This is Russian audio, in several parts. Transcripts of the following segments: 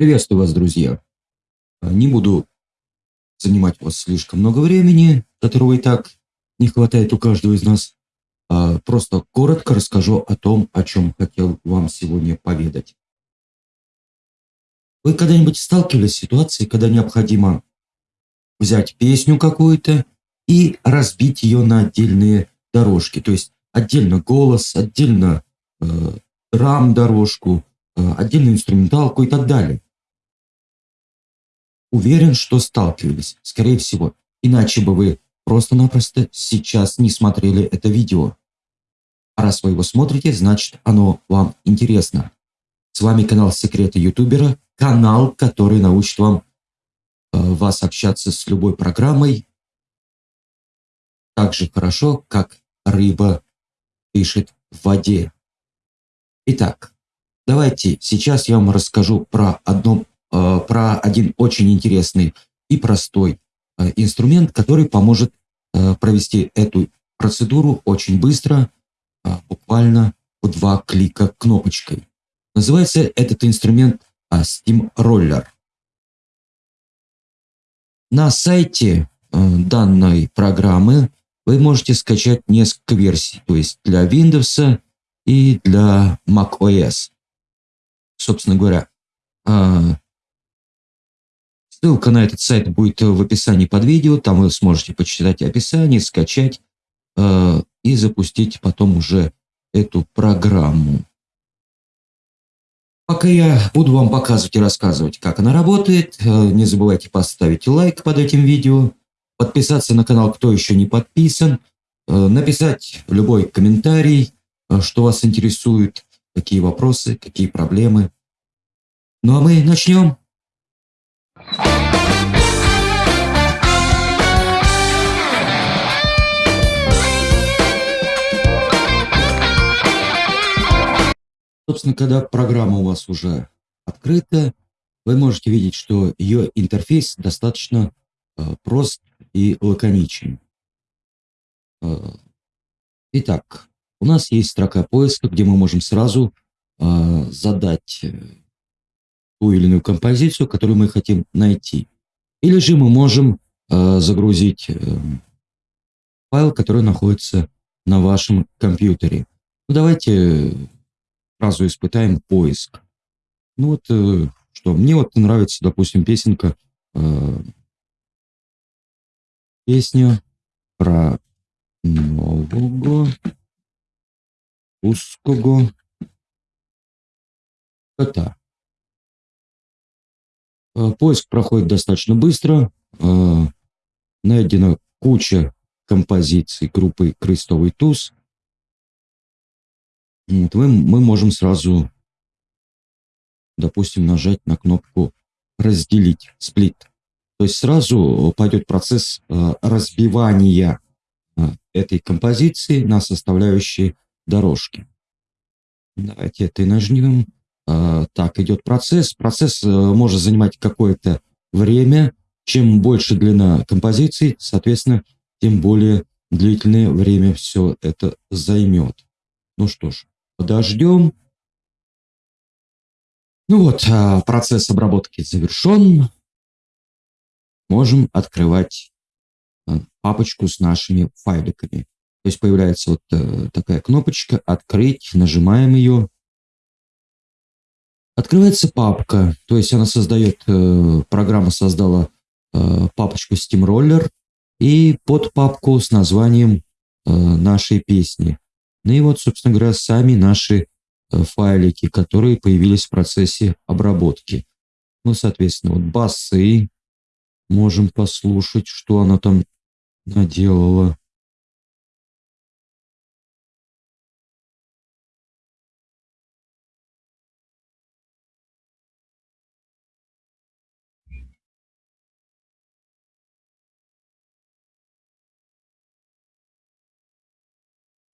Приветствую вас, друзья. А, не буду занимать у вас слишком много времени, которого и так не хватает у каждого из нас. А просто коротко расскажу о том, о чем хотел вам сегодня поведать. Вы когда-нибудь сталкивались с ситуацией, когда необходимо взять песню какую-то и разбить ее на отдельные дорожки? То есть отдельно голос, отдельно э, драм-дорожку, э, отдельную инструменталку и так далее. Уверен, что сталкивались, скорее всего. Иначе бы вы просто-напросто сейчас не смотрели это видео. А раз вы его смотрите, значит оно вам интересно. С вами канал Секреты Ютубера, канал, который научит вам э, вас общаться с любой программой так же хорошо, как рыба пишет в воде. Итак, давайте сейчас я вам расскажу про, одно, про один очень интересный и простой э, инструмент, который поможет э, провести эту процедуру очень быстро, э, буквально в два клика кнопочкой. Называется этот инструмент э, Steam Roller. На сайте э, данной программы вы можете скачать несколько версий, то есть для Windows и для macOS. Собственно говоря, ссылка на этот сайт будет в описании под видео, там вы сможете почитать описание, скачать а, и запустить потом уже эту программу. Пока я буду вам показывать и рассказывать, как она работает, а, не забывайте поставить лайк под этим видео, подписаться на канал, кто еще не подписан, написать любой комментарий, Э, что вас интересует, какие вопросы, какие проблемы. Ну а мы начнем. Собственно, когда программа у вас уже открыта, вы можете видеть, что ее интерфейс достаточно э, прост и лаконичен. Э, итак, у нас есть строка поиска, где мы можем сразу э, задать э, ту или иную композицию, которую мы хотим найти. Или же мы можем э, загрузить э, файл, который находится на вашем компьютере. Ну, давайте сразу испытаем поиск. Ну вот, э, что, мне вот нравится, допустим, песенка, э, песня про нового узкого кота. Э, поиск проходит достаточно быстро. Э, найдена куча композиций группы «Крестовый туз». Вот, мы, можем сразу, допустим, нажать на кнопку «Разделить», «Сплит». То есть сразу пойдет процесс э, разбивания этой композиции на составляющие дорожки. Давайте это и нажмем. А, так, идет процесс. Процесс э, может занимать какое-то время. Чем больше длина композиции, соответственно, тем более длительное время все это займет. Ну что ж, подождем. Ну вот, а, процесс обработки завершен. Можем открывать а, папочку с нашими файликами. То есть появляется вот э, такая кнопочка «Открыть», нажимаем ее. Открывается папка, то есть она создает, э, программа создала э, папочку SteamRoller и под папку с названием нашей песни. Ну и вот, собственно говоря, сами наши э, файлики, которые появились в процессе обработки. Ну, соответственно, вот басы можем послушать, что она там наделала.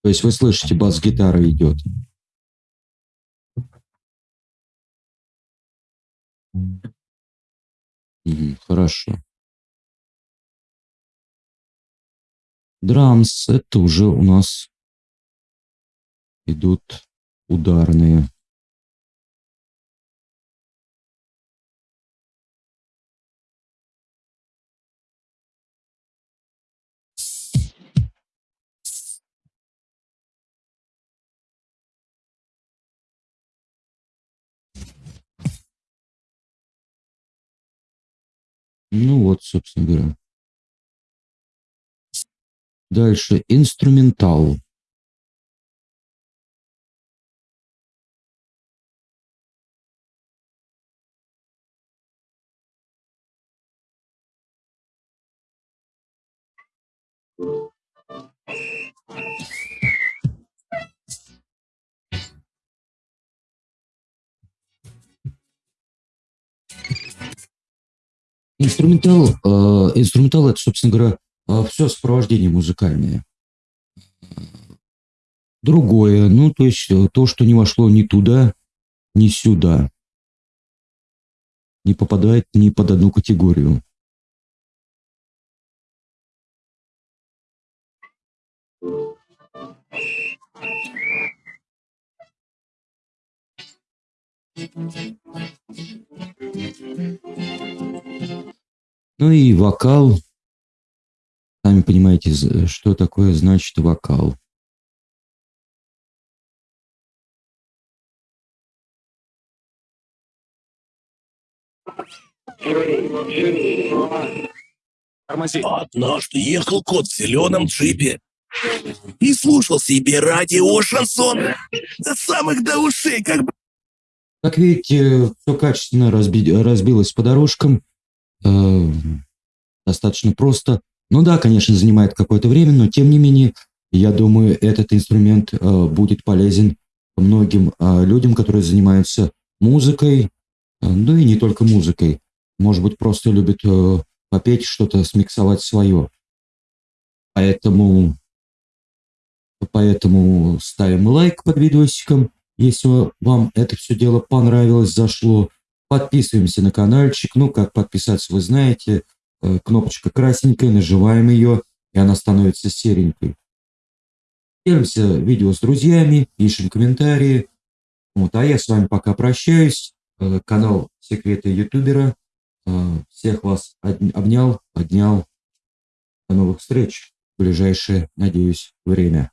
То есть вы слышите, бас-гитара идет. хорошо. Драмс, это уже у нас идут ударные. Ну вот, собственно говоря. Дальше инструментал. Инструментал, э, инструментал- это, собственно говоря, э, всё сопровождение музыкальное. Другое, ну, то есть, э, то, что не вошло ни туда, ни сюда. Не попадает ни под одну категорию. Ну и вокал. Сами понимаете, что такое значит вокал. Тормози. Однажды ехал кот в зеленом джипе и слушал себе радио шансон до самых до ушей, как бы. Как видите, всё качественно разби разбилось по дорожкам. Э, достаточно просто. Ну да, конечно, занимает какое-то время, но тем не менее, я думаю, этот инструмент, э, будет полезен многим, э, людям, которые занимаются музыкой. Э, ну и не только музыкой. Может быть, просто любят, э, попеть что-то, смиксовать своё. Поэтому поэтому ставим лайк под видосиком, если вам это всё дело понравилось, зашло. Подписываемся на канальчик. Ну, как подписаться, вы знаете. Э, кнопочка красненькая, нажимаем её, и она становится серенькой. Делимся видео с друзьями, пишем комментарии. Вот, а я с вами пока прощаюсь. Э, канал "Секреты ютубера". Э, всех вас об обнял, поднял. До новых встреч в ближайшее, надеюсь, время.